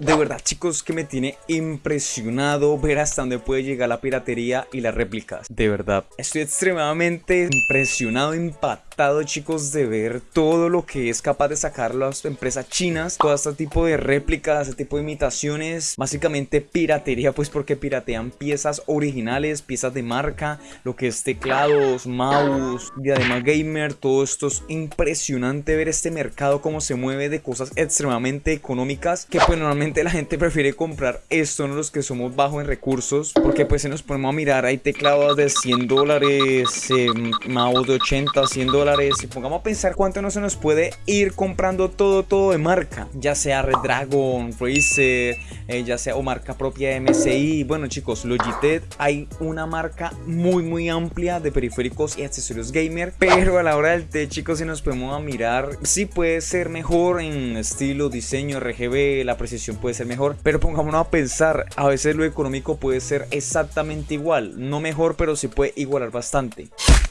De verdad chicos que me tiene impresionado ver hasta dónde puede llegar la piratería y las réplicas. De verdad, estoy extremadamente impresionado, impactado chicos de ver todo lo que es capaz de sacar las empresas chinas. Todo este tipo de réplicas, este tipo de imitaciones. Básicamente piratería pues porque piratean piezas originales, piezas de marca, lo que es teclados, mouse, diadema gamer. Todo esto es impresionante ver este mercado cómo se mueve de cosas extremadamente económicas que pues normalmente la gente prefiere comprar esto, no los que somos bajos en recursos, porque pues se nos ponemos a mirar, hay teclados de 100 dólares, eh, mouse de 80, 100 dólares, y pongamos a pensar cuánto no se nos puede ir comprando todo, todo de marca, ya sea Red Dragon, eh, ya sea o marca propia MSI, bueno chicos, Logitech, hay una marca muy muy amplia de periféricos y accesorios gamer, pero a la hora del té chicos si nos podemos a mirar, sí puede ser mejor en estilo, diseño, RGB, la precisión puede ser mejor, pero pongámonos a pensar, a veces lo económico puede ser exactamente igual, no mejor, pero sí puede igualar bastante.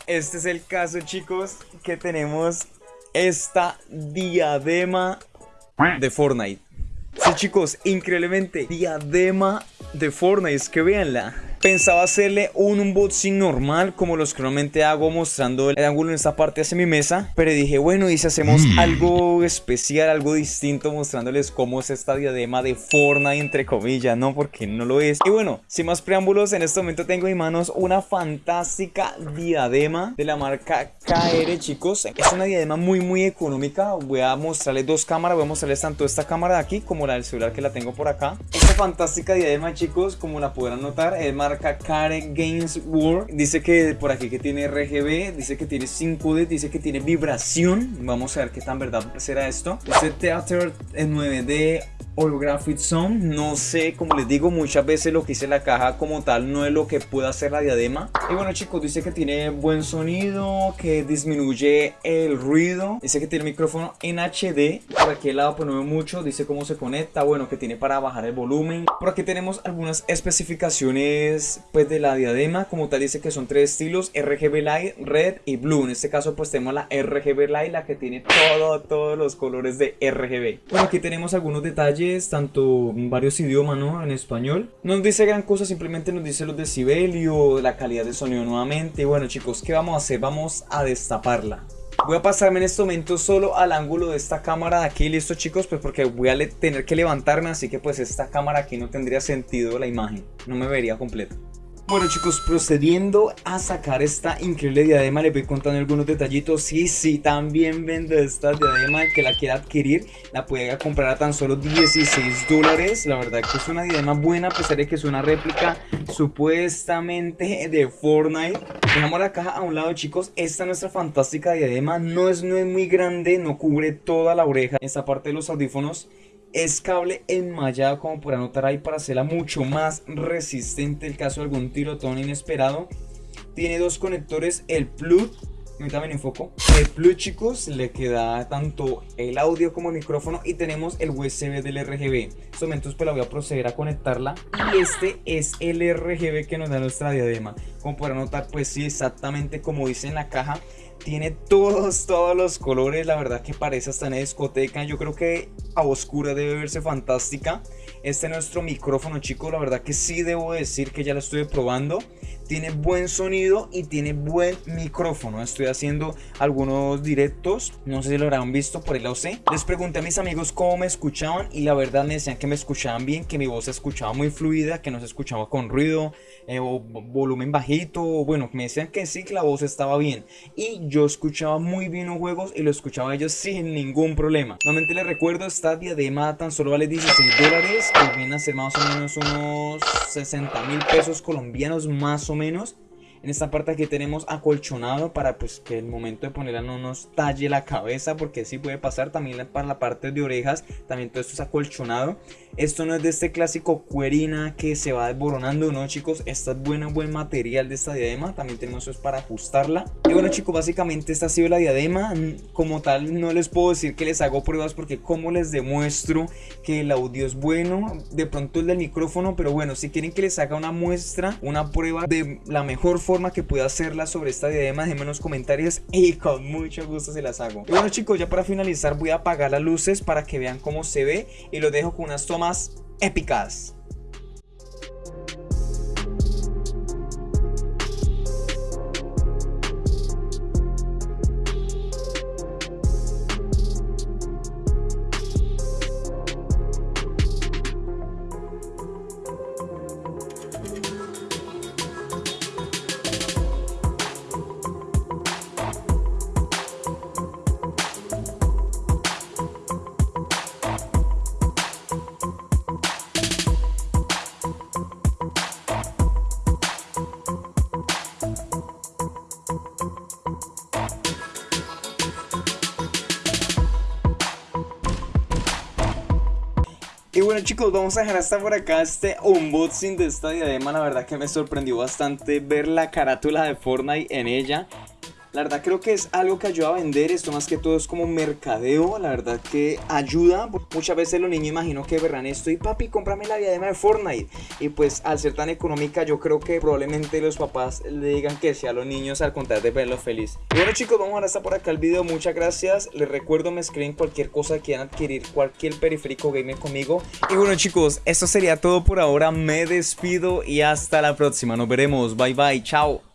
Este es el caso, chicos, que tenemos esta diadema de Fortnite. Sí, chicos, increíblemente, diadema de Fortnite, es que véanla. Pensaba hacerle un unboxing normal como los que normalmente hago mostrando el ángulo en esta parte hacia mi mesa Pero dije bueno y si hacemos mm. algo especial, algo distinto mostrándoles cómo es esta diadema de Fortnite entre comillas, ¿no? Porque no lo es. Y bueno, sin más preámbulos, en este momento tengo en manos una fantástica diadema de la marca KR chicos. Es una diadema muy muy económica, voy a mostrarles dos cámaras, voy a mostrarles tanto esta cámara de aquí como la del celular que la tengo por acá fantástica diadema chicos, como la podrán notar, es marca Karen Games World. Dice que por aquí que tiene RGB, dice que tiene 5D, dice que tiene vibración. Vamos a ver qué tan verdad será esto. Este Theater en 9D Holographic Zone. No sé, como les digo, muchas veces lo que hice la caja como tal no es lo que puede hacer la diadema. Y bueno chicos, dice que tiene buen sonido, que disminuye el ruido. Dice que tiene micrófono en HD. Por aquí al lado pues no veo mucho, dice cómo se conecta. Bueno, que tiene para bajar el volumen. Por aquí tenemos algunas especificaciones pues de la diadema. Como tal dice que son tres estilos, RGB Light, Red y Blue. En este caso pues tenemos la RGB Light, la que tiene todo, todos los colores de RGB. Bueno, aquí tenemos algunos detalles tanto en varios idiomas, ¿no? En español. No nos dice gran cosa, simplemente nos dice los decibelios, la calidad de sonido nuevamente. Bueno chicos, ¿qué vamos a hacer? Vamos a destaparla. Voy a pasarme en este momento solo al ángulo de esta cámara de aquí, listo chicos, pues porque voy a tener que levantarme, así que pues esta cámara aquí no tendría sentido la imagen, no me vería completa. Bueno chicos, procediendo a sacar esta increíble diadema, les voy contando algunos detallitos. Sí, sí, también vendo esta diadema, el que la quiera adquirir, la puede comprar a tan solo 16 dólares. La verdad que es una diadema buena, a pesar de que es una réplica supuestamente de Fortnite. Dejamos la caja a un lado chicos, esta nuestra fantástica diadema no es, no es muy grande, no cubre toda la oreja. Esta parte de los audífonos es cable enmallado como por notar ahí para hacerla mucho más resistente el caso de algún tirotón inesperado. Tiene dos conectores, el plug, ahorita me enfoco, el plug chicos le queda tanto el audio como el micrófono y tenemos el USB del RGB. En estos momentos pues la voy a proceder a conectarla y este es el RGB que nos da nuestra diadema. Como podrán notar pues sí exactamente como dice en la caja tiene todos, todos los colores, la verdad que parece hasta en discoteca, yo creo que a oscura debe verse fantástica. Este es nuestro micrófono chicos, la verdad que sí debo decir que ya lo estuve probando tiene buen sonido y tiene buen micrófono. Estoy haciendo algunos directos, no sé si lo habrán visto, por el OC. Les pregunté a mis amigos cómo me escuchaban y la verdad me decían que me escuchaban bien, que mi voz se escuchaba muy fluida, que no se escuchaba con ruido eh, o volumen bajito. Bueno, me decían que sí, que la voz estaba bien. Y yo escuchaba muy bien los juegos y lo escuchaba ellos sin ningún problema. Nuevamente les recuerdo, esta diadema tan solo vale 16 dólares, que viene a ser más o menos unos 60 mil pesos colombianos más o menos menos. En esta parte aquí tenemos acolchonado para pues que el momento de ponerla no nos talle la cabeza porque si puede pasar también para la parte de orejas, también todo esto es acolchonado. Esto no es de este clásico cuerina que se va desboronando, no chicos, esta es buena, buen material de esta diadema, también tenemos eso para ajustarla. Y bueno chicos, básicamente esta ha sido la diadema, como tal no les puedo decir que les hago pruebas porque como les demuestro que el audio es bueno, de pronto el del micrófono, pero bueno, si quieren que les haga una muestra, una prueba de la mejor forma forma que pueda hacerla sobre esta diadema, déjenme en los comentarios y con mucho gusto se las hago. Y bueno chicos, ya para finalizar voy a apagar las luces para que vean cómo se ve y los dejo con unas tomas épicas. Y bueno chicos, vamos a dejar hasta por acá este unboxing de esta diadema. La verdad que me sorprendió bastante ver la carátula de Fortnite en ella la verdad creo que es algo que ayuda a vender, esto más que todo es como mercadeo, la verdad que ayuda. Muchas veces los niños imagino que verán esto y papi, cómprame la diadema de Fortnite. Y pues al ser tan económica yo creo que probablemente los papás le digan que sí a los niños al contrario de verlos feliz. Y bueno chicos, vamos a hasta por acá el video, muchas gracias. Les recuerdo me escriben cualquier cosa que quieran adquirir, cualquier periférico gamer conmigo. Y bueno chicos, esto sería todo por ahora, me despido y hasta la próxima. Nos veremos, bye bye, chao.